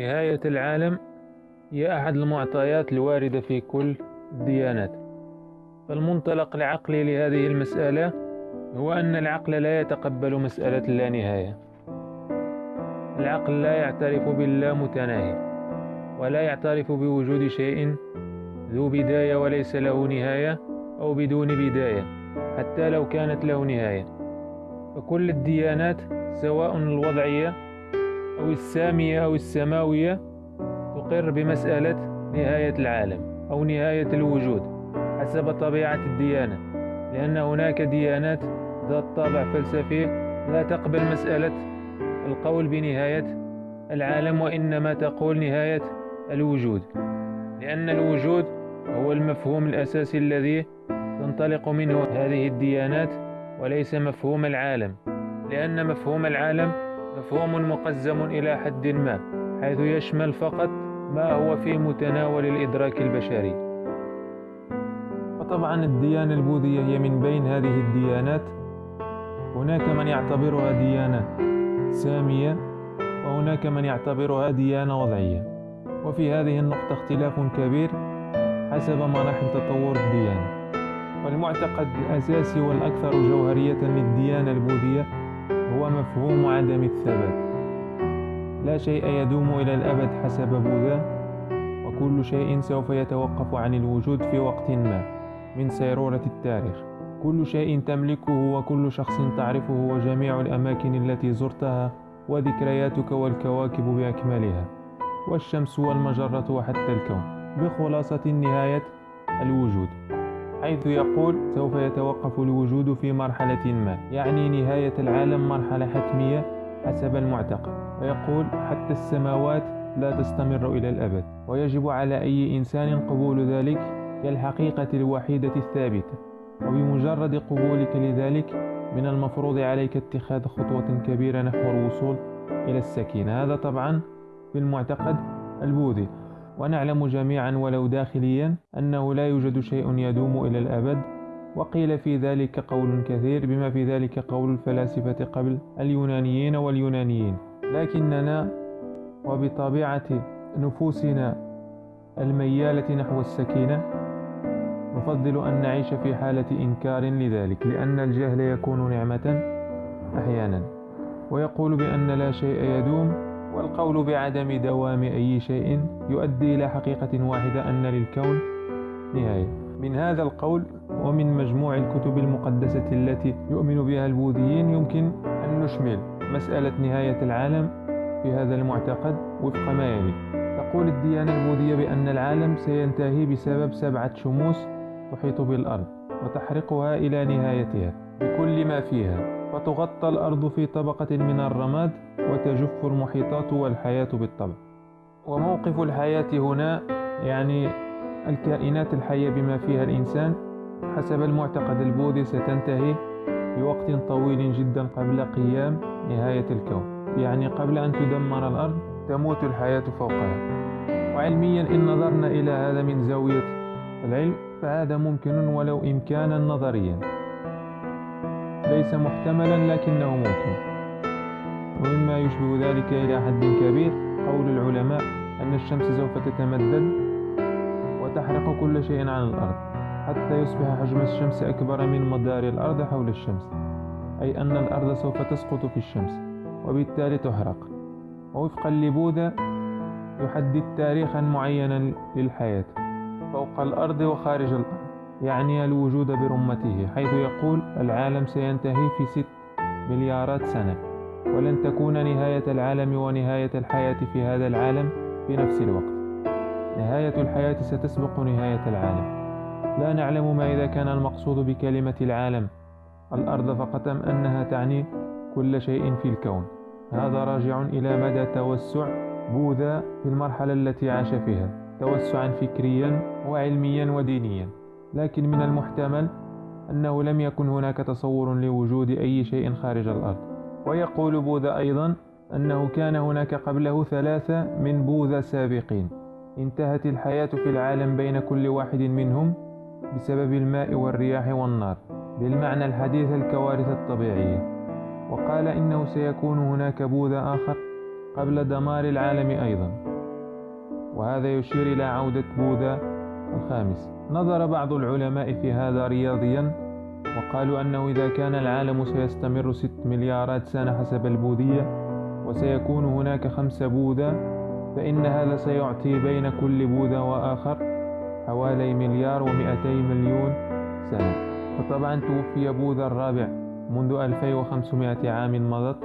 نهاية العالم هي أحد المعطيات الواردة في كل الديانات فالمنطلق العقلي لهذه المسألة هو أن العقل لا يتقبل مسألة اللانهاية. العقل لا يعترف باللامتناهي ولا يعترف بوجود شيء ذو بداية وليس له نهاية أو بدون بداية حتى لو كانت له نهاية. فكل الديانات سواء الوضعية أو السامية أو السماوية تقر بمسألة نهاية العالم أو نهاية الوجود حسب طبيعة الديانة لأن هناك ديانات ذات طابع فلسفي لا تقبل مسألة القول بنهاية العالم وإنما تقول نهاية الوجود لأن الوجود هو المفهوم الأساسي الذي تنطلق منه هذه الديانات وليس مفهوم العالم لأن مفهوم العالم مفهوم مقزم إلى حد ما حيث يشمل فقط ما هو في متناول الإدراك البشري. وطبعا الديانة البوذية هي من بين هذه الديانات. هناك من يعتبرها ديانة سامية وهناك من يعتبرها ديانة وضعية. وفي هذه النقطة اختلاف كبير حسب مراحل تطور الديانة. والمعتقد الأساسي والأكثر جوهرية للديانة البوذية هو مفهوم عدم الثبات. لا شيء يدوم إلى الأبد حسب بوذا وكل شيء سوف يتوقف عن الوجود في وقت ما من سيرورة التاريخ. كل شيء تملكه وكل شخص تعرفه وجميع الأماكن التي زرتها وذكرياتك والكواكب بأكملها والشمس والمجرة وحتى الكون. بخلاصة نهاية الوجود. حيث يقول سوف يتوقف الوجود في مرحلة ما يعني نهاية العالم مرحلة حتمية حسب المعتقد. ويقول حتى السماوات لا تستمر إلى الأبد ويجب على أي إنسان قبول ذلك كالحقيقة الوحيدة الثابتة وبمجرد قبولك لذلك من المفروض عليك اتخاذ خطوة كبيرة نحو الوصول إلى السكينة. هذا طبعا في المعتقد البوذي. ونعلم جميعا ولو داخليا أنه لا يوجد شيء يدوم إلى الأبد. وقيل في ذلك قول كثير بما في ذلك قول الفلاسفة قبل اليونانيين واليونانيين. لكننا وبطبيعة نفوسنا الميالة نحو السكينة نفضل أن نعيش في حالة إنكار لذلك لأن الجهل يكون نعمة أحيانا. ويقول بأن لا شيء يدوم والقول بعدم دوام أي شيء يؤدي إلى حقيقة واحدة أن للكون نهاية. من هذا القول ومن مجموع الكتب المقدسة التي يؤمن بها البوذيين يمكن أن نشمل مسألة نهاية العالم في هذا المعتقد وفق ما يلي. تقول الديانة البوذية بأن العالم سينتهي بسبب سبعة شموس تحيط بالأرض وتحرقها إلى نهايتها بكل ما فيها. فتغطى الأرض في طبقة من الرماد وتجف المحيطات والحياة بالطبع. وموقف الحياة هنا يعني الكائنات الحية بما فيها الإنسان حسب المعتقد البوذي ستنتهي بوقت طويل جدا قبل قيام نهاية الكون. يعني قبل أن تدمر الأرض تموت الحياة فوقها. وعلميا إن نظرنا إلى هذا من زاوية العلم فهذا ممكن ولو إمكانا نظريا. ليس محتملا لكنه ممكن. ومما يشبه ذلك إلى حد كبير قول العلماء أن الشمس سوف تتمدد وتحرق كل شيء عن الأرض حتى يصبح حجم الشمس أكبر من مدار الأرض حول الشمس أي أن الأرض سوف تسقط في الشمس وبالتالي تحرق. ووفقا لبوذا يحدد تاريخا معينا للحياة فوق الأرض وخارج الأرض. يعني الوجود برمته حيث يقول العالم سينتهي في ست مليارات سنة ولن تكون نهاية العالم ونهاية الحياة في هذا العالم في نفس الوقت. نهاية الحياة ستسبق نهاية العالم. لا نعلم ما إذا كان المقصود بكلمة العالم. الأرض فقط أم أنها تعني كل شيء في الكون. هذا راجع إلى مدى توسع بوذا في المرحلة التي عاش فيها توسعا فكريا وعلميا ودينيا. لكن من المحتمل أنه لم يكن هناك تصور لوجود أي شيء خارج الأرض. ويقول بوذا أيضا أنه كان هناك قبله ثلاثة من بوذا سابقين. انتهت الحياة في العالم بين كل واحد منهم بسبب الماء والرياح والنار بالمعنى الحديث الكوارث الطبيعية. وقال إنه سيكون هناك بوذا آخر قبل دمار العالم أيضا. وهذا يشير إلى عودة بوذا الخامس. نظر بعض العلماء في هذا رياضيا وقالوا أنه إذا كان العالم سيستمر ست مليارات سنة حسب البوذية وسيكون هناك خمسة بوذا فإن هذا سيعطي بين كل بوذا وآخر حوالي مليار ومئتي مليون سنة. وطبعا توفي بوذا الرابع منذ 2500 عام مضت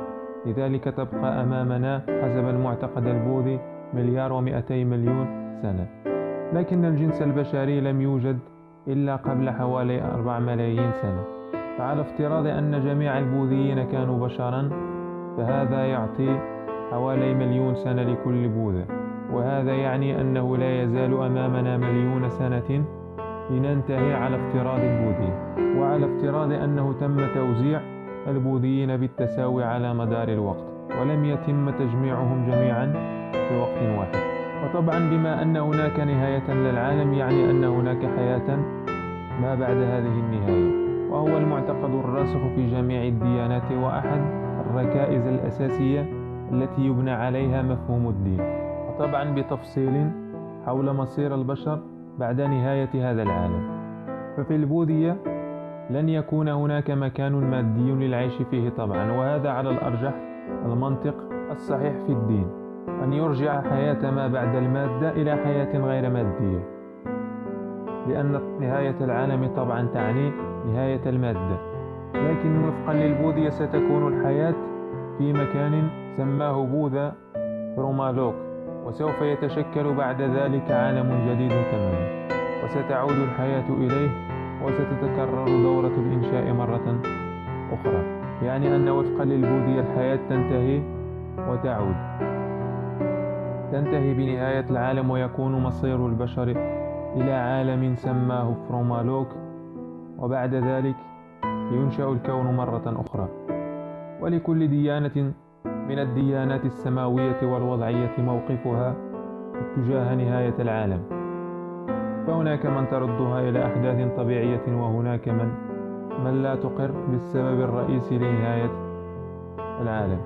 لذلك تبقى أمامنا حسب المعتقد البوذي مليار ومئتي مليون سنة. لكن الجنس البشري لم يوجد إلا قبل حوالي أربع ملايين سنة. فعلى افتراض أن جميع البوذيين كانوا بشرا فهذا يعطي حوالي مليون سنة لكل بوذا وهذا يعني أنه لا يزال أمامنا مليون سنة لننتهي على افتراض البوذي. وعلى افتراض أنه تم توزيع البوذيين بالتساوي على مدار الوقت ولم يتم تجميعهم جميعا في وقت واحد. وطبعا بما أن هناك نهاية للعالم يعني أن هناك حياة ما بعد هذه النهاية. وهو المعتقد الراسخ في جميع الديانات وأحد الركائز الأساسية التي يبنى عليها مفهوم الدين. وطبعا بتفصيل حول مصير البشر بعد نهاية هذا العالم. ففي البوذية لن يكون هناك مكان مادي للعيش فيه طبعا وهذا على الأرجح المنطق الصحيح في الدين. أن يرجع حياة ما بعد المادة إلى حياة غير مادية. لأن نهاية العالم طبعا تعني نهاية المادة. لكن وفقا للبوذية ستكون الحياة في مكان سماه بوذا رومالوك وسوف يتشكل بعد ذلك عالم جديد تماما. وستعود الحياة إليه وستتكرر دورة الإنشاء مرة أخرى. يعني أن وفقا للبوذية الحياة تنتهي وتعود. تنتهي بنهاية العالم ويكون مصير البشر إلى عالم سماه فرومالوك وبعد ذلك ينشأ الكون مرة أخرى. ولكل ديانة من الديانات السماوية والوضعية موقفها تجاه نهاية العالم. فهناك من تردها إلى أحداث طبيعية وهناك من من لا تقر بالسبب الرئيسي لنهاية العالم.